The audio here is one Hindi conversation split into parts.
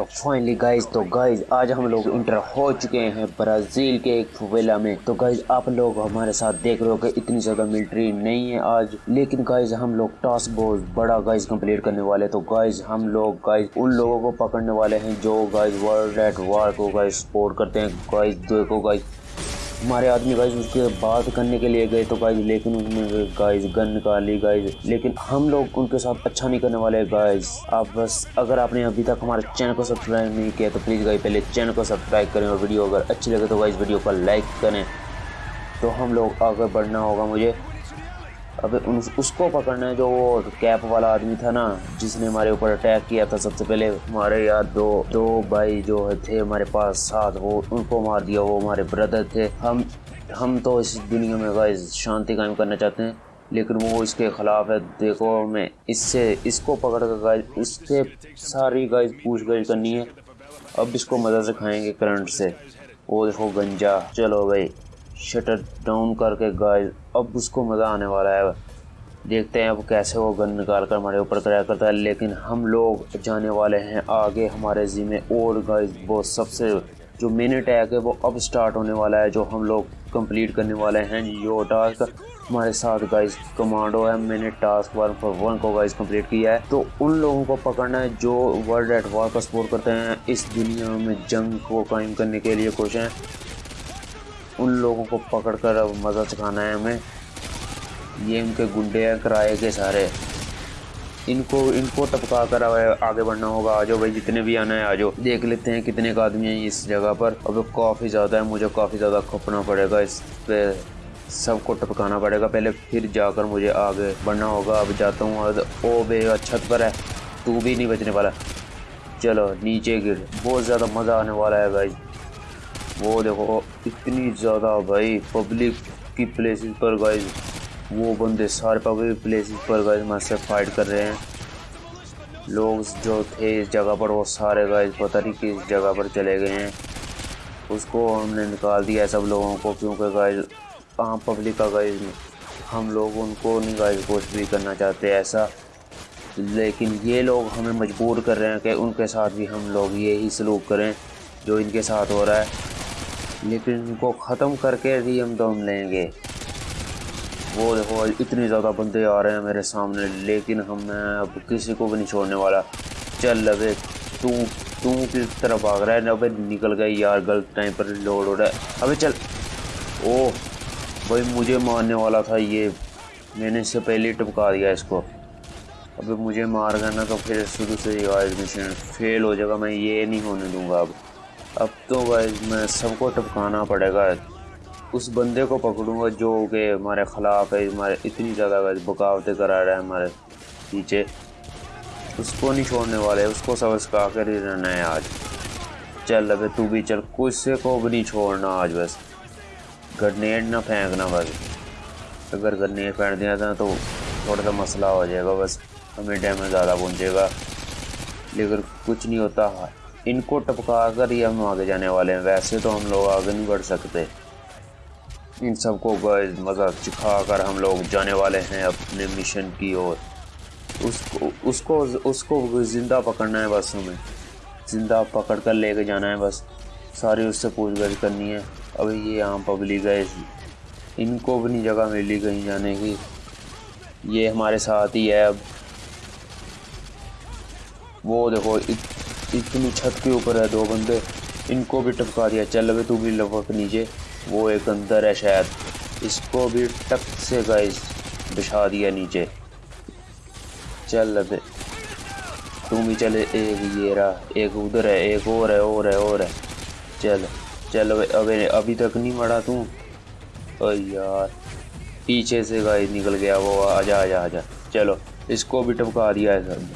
तो फाइनली गाइज़ तो गाइज़ आज हम लोग इंटर हो चुके हैं ब्राज़ील के एक फुवेला में। तो गाइज़ आप लोग हमारे साथ देख रहे हो कि इतनी ज़्यादा मिलिट्री नहीं है आज। लेकिन गाइज़ हम लोग टास्क बहुत बड़ा गाइज़ कंप्लीट करने वाले तो गाइज़ हम लोग गाइज़ उन लोगों को पकड़ने वाले हैं जो गाइज़ वर्ल्ड एट वार को गाइज़ सपोर्ट करते हैं। गाइज़ देखो गाइज़ हमारे आदमी गाइज़ उसके बात करने के लिए गए तो गाइज़ लेकिन उसने गाइज़ गन निकाली गाइज़ लेकिन हम लोग उनके साथ अच्छा नहीं करने वाले गाइज़ आप बस अगर आपने अभी तक हमारे चैनल को सब्सक्राइब नहीं किया तो प्लीज़ गाइज़ पहले चैनल को सब्सक्राइब करें और वीडियो अगर अच्छी लगे तो गाइज़ वीडियो को लाइक करें। तो हम लोग आगे बढ़ना होगा मुझे। अबे उन उसको पकड़ना है जो वो कैप वाला आदमी था ना, जिसने हमारे ऊपर अटैक किया था सबसे पहले, हमारे यार दो दो भाई जो थे हमारे पास, साथ वो, उनको मार दिया, वो हमारे ब्रदर थे। हम हम तो इस दुनिया में गाइज़ शांति कायम करना चाहते हैं, लेकिन वो इसके खिलाफ है। देखो हमें, इससे, इसको पकड़ कर गाइज़ इससे सारी गाइज़ पूछ गछ करनी है। अब इसको मदद से खाएँगे करंट से। वो देखो गंजा। चलो भाई। शटर डाउन करके गाइस अब उसको मज़ा आने वाला है। देखते हैं अब कैसे वो गन निकाल कर हमारे ऊपर क्रैक करता है, लेकिन हम लोग जाने वाले हैं आगे हमारे जी में। और गाइस वो सबसे जो मेन अटैक है, वो अब स्टार्ट होने वाला है, जो हम लोग कंप्लीट करने वाले हैं। यो टास्क हमारे साथ गाइस कमांडो है। मैंने टास्क वन फॉर वन को गाइस कंप्लीट किया है। तो उन लोगों को पकड़ना है जो वर्ल्ड एट वॉर का सपोर्ट करते हैं। इस दुनिया में जंग को कायम करने के लिए खुश हैं। उन लोगों को पकड़ कर अब मज़ा चखाना है हमें। ये इनके गुंडे हैं, किराए के सारे। इनको इनको टपका कर आगे बढ़ना होगा। आ जाओ भाई, जितने भी आना है आ जाओ। देख लेते हैं कितने का आदमी हैं इस जगह पर। अब काफ़ी ज़्यादा है, मुझे काफ़ी ज़्यादा खपना पड़ेगा। इस पे सबको टपकाना पड़ेगा। पहले फिर जाकर मुझे आगे बढ़ना होगा। अब जाता हूँ ओ बे छत पर है। तू भी नहीं बचने वाला। चलो, नीचे गिर। बहुत ज़्यादा मज़ा आने वाला है भाई। वो देखो, इतनी ज़्यादा भाई पब्लिक की प्लेसेस पर गाइज़ वो बंदे सारे पब्लिक प्लेसेस पर गाइज़ मैं से फाइट कर रहे हैं। लोग जो थे इस जगह पर, वो सारे गाइज़ पता नहीं किस जगह पर चले गए हैं। उसको हमने निकाल दिया सब लोगों को, क्योंकि गाइज़ आम पब्लिक का गाइज़ हम लोग उनको नहीं गाइज़ कुछ भी करना चाहते ऐसा। लेकिन ये लोग हमें मजबूर कर रहे हैं कि उनके साथ भी हम लोग यही सलूक करें, जो इनके साथ हो रहा है। लेकिन इनको ख़त्म करके हम दम लेंगे। वो देखो, इतने ज़्यादा बंदे आ रहे हैं मेरे सामने, लेकिन हम, मैं अब किसी को भी नहीं छोड़ने वाला। चल अबे तू तू किस तरफ़ भाग रहा है? अबे निकल गए यार, गलत टाइम पर लोड हो रहा है। अबे चल। ओ, भाई मुझे मारने वाला था ये। मैंने इससे पहले टपका दिया इसको। अबे मुझे मार गया ना तो फिर शुरू से ही मिशन फेल हो जाएगा, मैं ये नहीं होने दूँगा अब। अब तो भाई मैं सबको टपकाना पड़ेगा। उस बंदे को पकड़ूँगा जो कि हमारे ख़िलाफ़ है, हमारे इतनी ज़्यादा बगावतें करा रहा है हमारे पीछे। उसको नहीं छोड़ने वाले, उसको सब सिखा कर ही रहना है आज। चल अबे तू भी चल कुछ से को भी नहीं छोड़ना आज बस। ग्रनेड ना फेंकना बस। अगर ग्रनेड फेंक दिया था तो थोड़ा सा मसला हो जाएगा बस। हमें डैमेज ज़्यादा पहुँचेगा। लेकिन कुछ नहीं होता। इनको टपका कर ही हम आगे जाने वाले हैं। वैसे तो हम लोग आगे नहीं बढ़ सकते। इन सबको मज़ा चिखा कर हम लोग जाने वाले हैं अपने मिशन की ओर। उसको उसको उसको ज़िंदा पकड़ना है बस हमें। ज़िंदा पकड़ कर लेके जाना है बस। सारी उससे पूछगछ करनी है। अभी ये आम पब्लिक है इनको भी नहीं जगह मिली कहीं जाने की। ये हमारे साथ ही है अब। वो देखो इतनी छत के ऊपर है दो बंदे। इनको भी टपका दिया। चल अभी तू भी लपक नीचे। वो एक अंदर है शायद। इसको भी टक से गाइस बिछा दिया नीचे। चल अबे तू भी चले। एक ये रहा, एक उधर है, एक और है और है और है। चल चल अबे अबे, अभी तक नहीं मरा तू। यार, पीछे से गाइस निकल गया वो। आजा आजा आजा चलो, इसको भी टपका दिया है सब।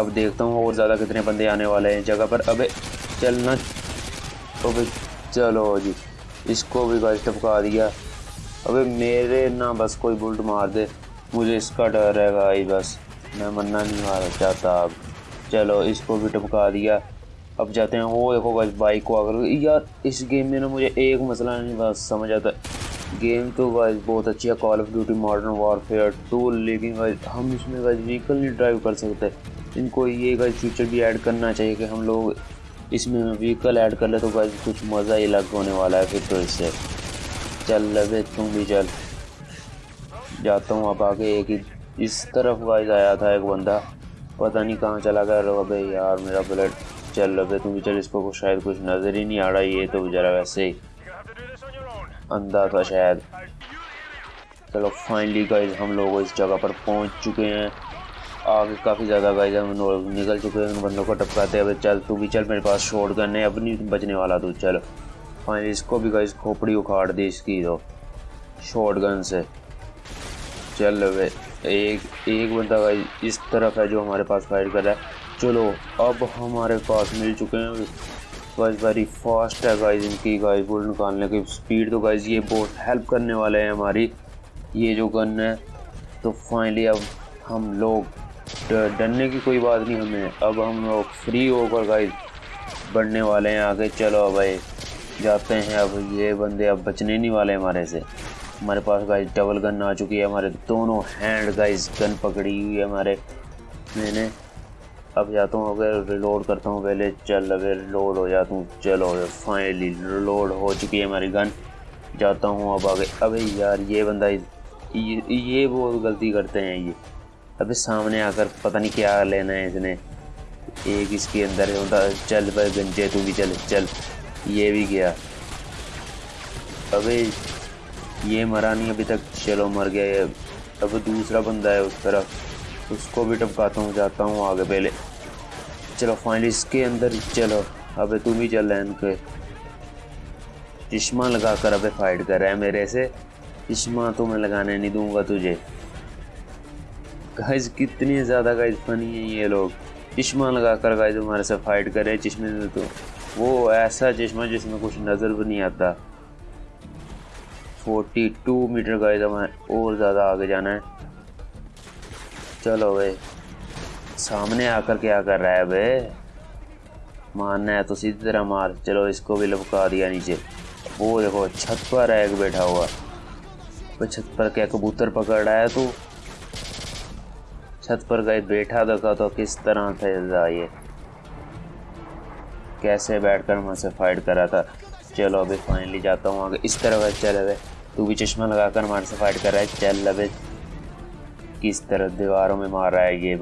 अब देखता हूँ और ज़्यादा कितने बंदे आने वाले हैं जगह पर। अबे, चलना। तो अबे, चलो जी। इसको भी गाइस टपका दिया। अबे, मेरे ना बस कोई बुल्ट मार दे। मुझे इसका डर है भाई, बस। मैं मरना नहीं मार चाहता अब। चलो, इसको भी टपका दिया। अब जाते हैं। वो देखो बस बाइक को आकर यार, इस गेम में ना मुझे एक मसला नहीं बस समझ आता। गेम तो गाइस बहुत अच्छी है। Call of duty modern warfare two लेकिन गाइस हम इसमें गाइस व्हीकल नहीं ड्राइव कर सकते। इनको ये गाइज़ फीचर भी ऐड करना चाहिए कि हम लोग इसमें व्हीकल ऐड कर ले तो गाइज़ कुछ मज़ा ही अलग होने वाला है फिर तो इससे। चल लगे तुम भी चल। जाता हूँ अब आगे एक ही इस तरफ़ गाइज़ आया था एक बंदा। पता नहीं कहाँ चला गया। रो अबे यार, मेरा बुलेट चल लगे तुम भी चल। इसको कुछ शायद कुछ नज़र ही नहीं आ रहा ये तो बेचारा वैसे ही। अंधा था शायद। चलो फाइनली गाइज़ हम लोग इस जगह पर पहुँच चुके हैं। आगे काफ़ी ज़्यादा गाइज़ निकल चुके हैं उन बंदों को टपकाते हैं। चल, तू भी चल मेरे पास शॉर्ट गन है अब नहीं बचने वाला तू, चल। फाइनली इसको भी गाइज़ खोपड़ी उखाड़ दी इसकी तो शॉर्ट गन से। चल वे एक एक बंदा गाइज़ इस तरफ़ है जो हमारे पास फाइट कर रहा है। चलो, अब हमारे पास मिल चुके हैं। गाइज़ वेरी फास्ट है गाइज़ इनकी गाइज़ बुल निकालने की स्पीड तो गाइज़ ये बहुत हेल्प करने वाले हैं हमारी। ये जो गन है तो फाइनली अब हम लोग डरने की कोई बात नहीं हमें। अब हम लोग फ्री होकर गाइस बढ़ने वाले हैं आगे। चलो भाई जाते हैं। अब ये बंदे अब बचने नहीं वाले हमारे से। हमारे पास गाइस डबल गन आ चुकी है। हमारे दोनों हैंड गाइस गन पकड़ी हुई है हमारे। मैंने अब जाता हूँ अगर रिलोड करता हूँ पहले चल अगर रिलोड हो जाता हूँ चलो फाइनली रिलोड हो चुकी है हमारी गन जाता हूँ अब आगे। अबे यार ये बंदा ये, ये बहुत गलती करते हैं ये। अभी सामने आकर पता नहीं क्या लेना है इसने। एक इसके अंदर चल भाई गंजे, तू भी चल चल। ये भी गया। अबे, ये मरा नहीं अभी तक। चलो, मर गया ये। अब दूसरा बंदा है उस तरफ़। उसको भी टपकाता हूँ, जाता हूँ आगे पहले। चलो फाइनली इसके अंदर चलो। अबे, तू भी चल रहा है चश्मा लगा कर अबे फाइट कर रहा है मेरे से। चश्मा तो मैं लगाने नहीं दूँगा तुझे। गाइज़ कितनी ज़्यादा गाइज़ फनी है ये लोग। चश्मा लगा कर गाइज़ हमारे से फाइट करे चश्मे से तो। वो ऐसा चश्मा जिसमें कुछ नज़र भी नहीं आता। 42 मीटर गाइज़ हमें और ज़्यादा आगे जाना है। चलो भाई। सामने आकर क्या कर रहा है भाई? मारना है तो सीधी तरह मार। चलो इसको भी लपका दिया नीचे। वो देखो, छत पर एक बैठा हुआ। छत पर क्या कबूतर पकड़ रहा है तो? छत पर गए, बैठा देखा तो किस तरह था ये? कैसे बैठकर मुझसे फाइट करा था? चलो अभी फाइनली जाता हूँ आगे। इस तरह चल अबे। तू भी चश्मा लगाकर हमारे से फाइट कर रहा है। चल अबे। किस तरह दीवारों में मार रहा है ये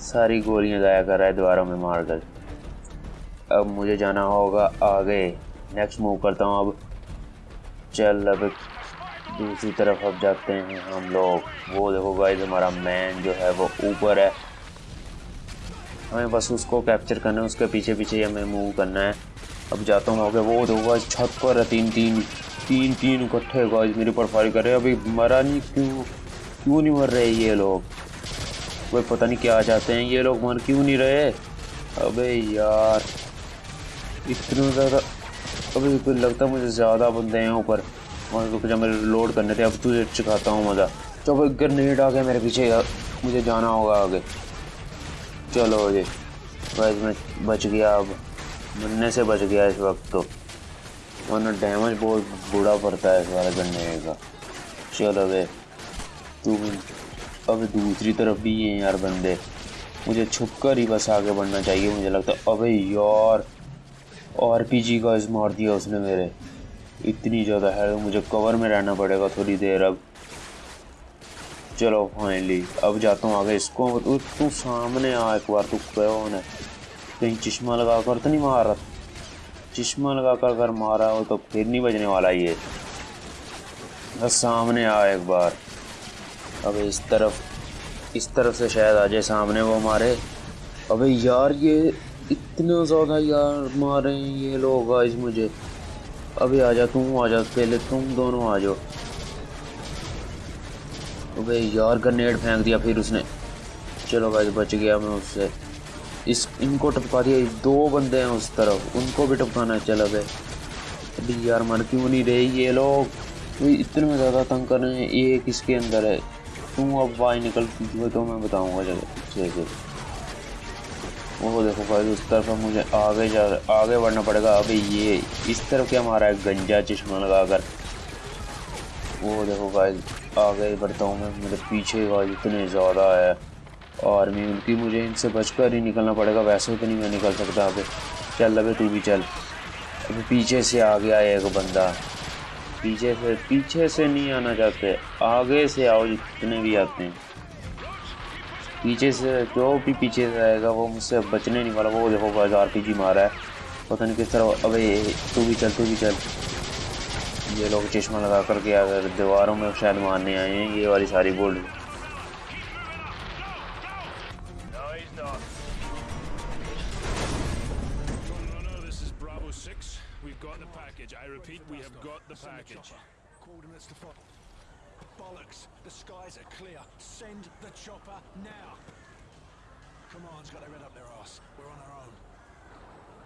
सारी गोलियाँ गाया कर रहा है दीवारों में मार कर। अब मुझे जाना होगा आगे। नेक्स्ट मूव करता हूँ अब। चल अब। दूसरी तरफ़ अब जाते हैं हम लोग। वो देखो गाइस हमारा मैन जो है वो ऊपर है। हमें बस उसको कैप्चर करना है, उसके पीछे पीछे हमें मूव करना है। अब जाता हूँ आगे। वो देखो गाइस छत पर है तीन तीन तीन तीन इकट्ठे गाइस मेरे ऊपर फायर कर रहे हैं। अभी मरा नहीं, क्यों क्यों नहीं मर रहे ये लोग? कोई पता नहीं क्या चाहते हैं। ये लोग मर क्यों नहीं रहे? अबे यार, इतना ज़्यादा अभी लगता मुझे ज़्यादा बंदे हैं ऊपर। वहाँ रुक जा, मेरे लोड करने थे, अब तुझे सिखाता हूँ मज़ा। चलो एक ग्रेनेड आ गया मेरे पीछे मुझे जाना होगा आगे। चलो जी, बस मैं बच गया अब। बनने से बच गया इस वक्त तो। वरना डैमेज बहुत बुरा पड़ता है इस वाले गन्ने का। चलो वे तू अब दूसरी तरफ़ भी हैं यार बंदे। मुझे छुप कर ही बस आगे बढ़ना चाहिए, मुझे लगता है, अबे यार आर पी जी का इस मार दिया उसने मेरे। इतनी ज़्यादा है तो मुझे कवर में रहना पड़ेगा थोड़ी देर अब। चलो फाइनली अब जाता हूँ आगे इसको। तू सामने आ एक बार, तू कौन है? कहीं चश्मा लगा कर तो नहीं मार रहा? चश्मा लगा कर अगर मारा हो तो फिर नहीं बजने वाला ये। बस सामने आ एक बार। अब इस तरफ़ इस तरफ़ से शायद आ जाए सामने वो मारे अबे यार, ये इतना ज़्यादा यार मारे ये लोग आज मुझे। अभी आ जा तुम आ जा पहले तुम दोनों आ जाओ। अबे यार ग्रेनेड फेंक दिया फिर उसने। चलो भाई, बच गया मैं उससे। इस, इनको टपका दिया दो बंदे हैं उस तरफ़, उनको भी टपकाना चला गए अभी यार, मर क्यों नहीं रहे ये लोग? इतने ज़्यादा तंग कर रहे हैं, ये किसके अंदर है? तुम अब बाहर निकल तो मैं बताऊँगा जगह वो देखो भाई, उस तरफ़ मुझे आगे जा आगे बढ़ना पड़ेगा। अभी ये इस तरफ़ क्या मारा है? गंजा चश्मा लगा कर वो देखो भाई, आगे बढ़ता हूँ मैं। मेरे पीछे भाई इतने ज़्यादा है। आर्मी, उनकी मुझे इनसे बचकर ही निकलना पड़ेगा। वैसे तो नहीं मैं निकल सकता अबे चल अभी तू भी चल। अभी पीछे से आ गया एक बंदा। पीछे से पीछे से नहीं आना चाहते। आगे से आओ जितने भी आते हैं। पीछे से जो भी पीछे से आएगा वो मुझसे बचने नहीं वाला वो देखो बाज़ार पी जी मारा है पता नहीं किस तरह अबे तू भी चल तू भी चल ये लोग चश्मा लगा कर के अगर दीवारों में शायद मारने आए हैं ये वाली सारी bold We've got the package. I repeat, we have got the package. Coordinates to follow. Bollocks! The skies are clear. Send the chopper now. Command's got their head up their ass. We're on our own.